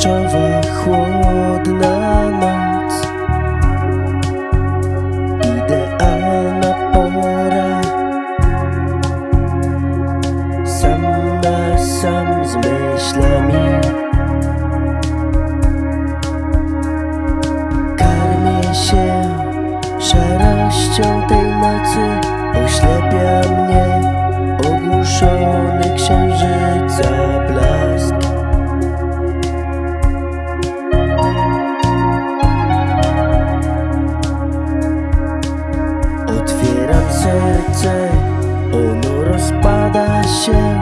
deszczowa, chłodna noc. Idealna pora. Sam na sam z myślami. Karmię się szarością tej nocy. Oślepia mnie ogłuszony księżyca blask serce, ono rozpada się,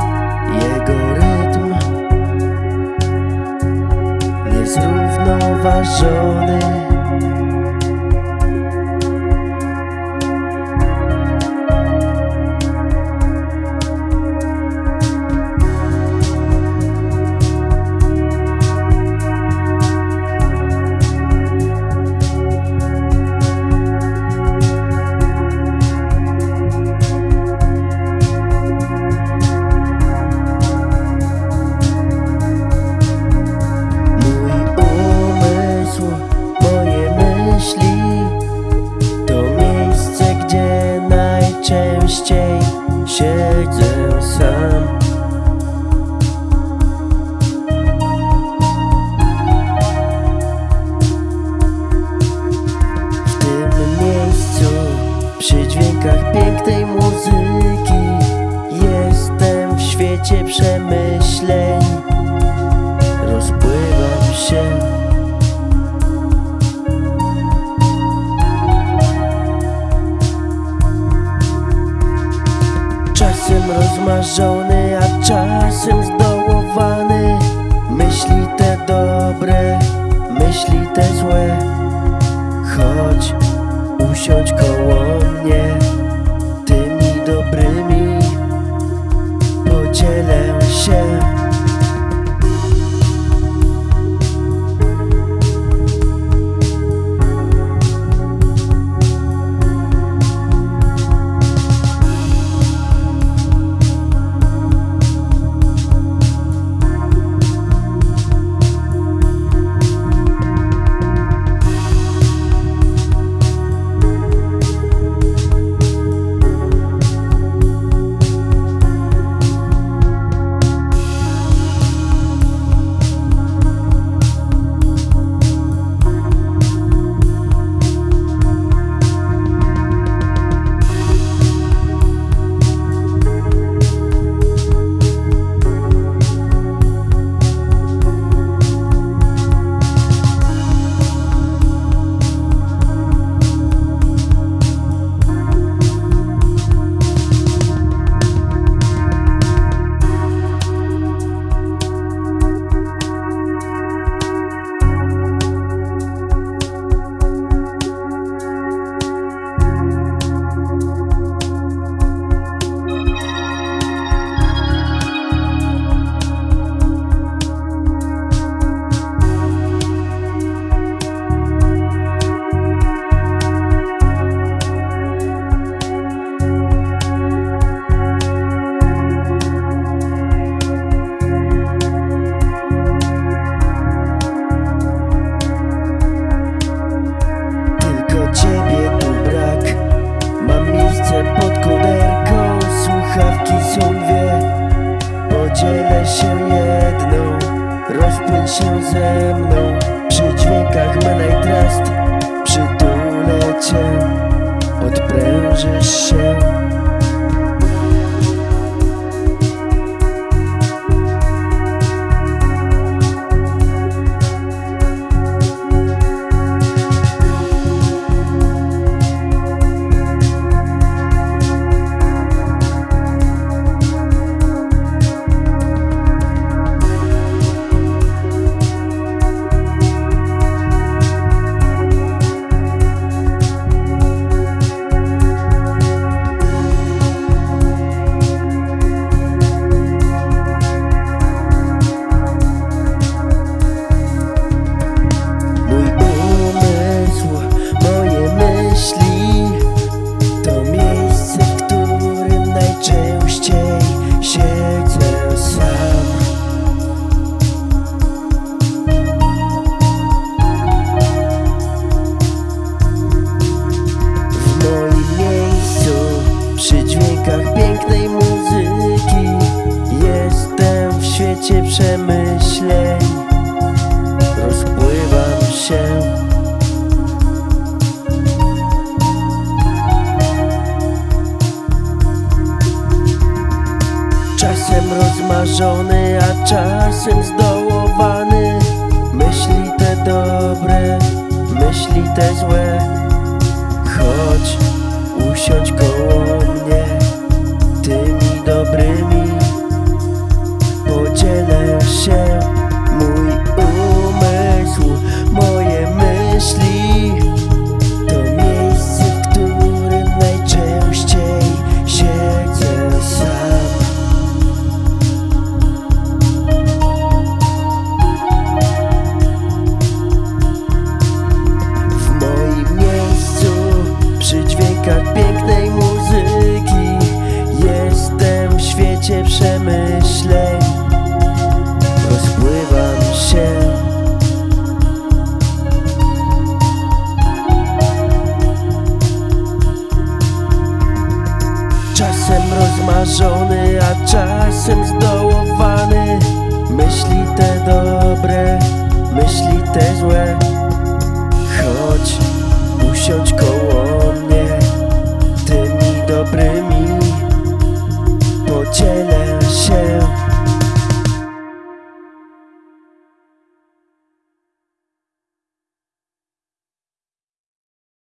jego rytm niezrównoważony. Świecie przemyśleń. Rozpływam się. Czasem rozmarzony, a czasem zdołowany. Myśli te dobre, myśli te złe. Chodź, usiądź koło mnie się ze mną. Przy dźwiękach I Trust Przytulę cię. Odprężysz się się. Czasem rozmarzony, a czasem zdołowany. Myśli te dobre, myśli te złe. Chodź, usiądź koło mnie Tymi dobrymi. Podzielę się Czasem rozmarzony, a czasem zdołowany. Myśli te dobre, myśli te złe. Chodź, usiądź koło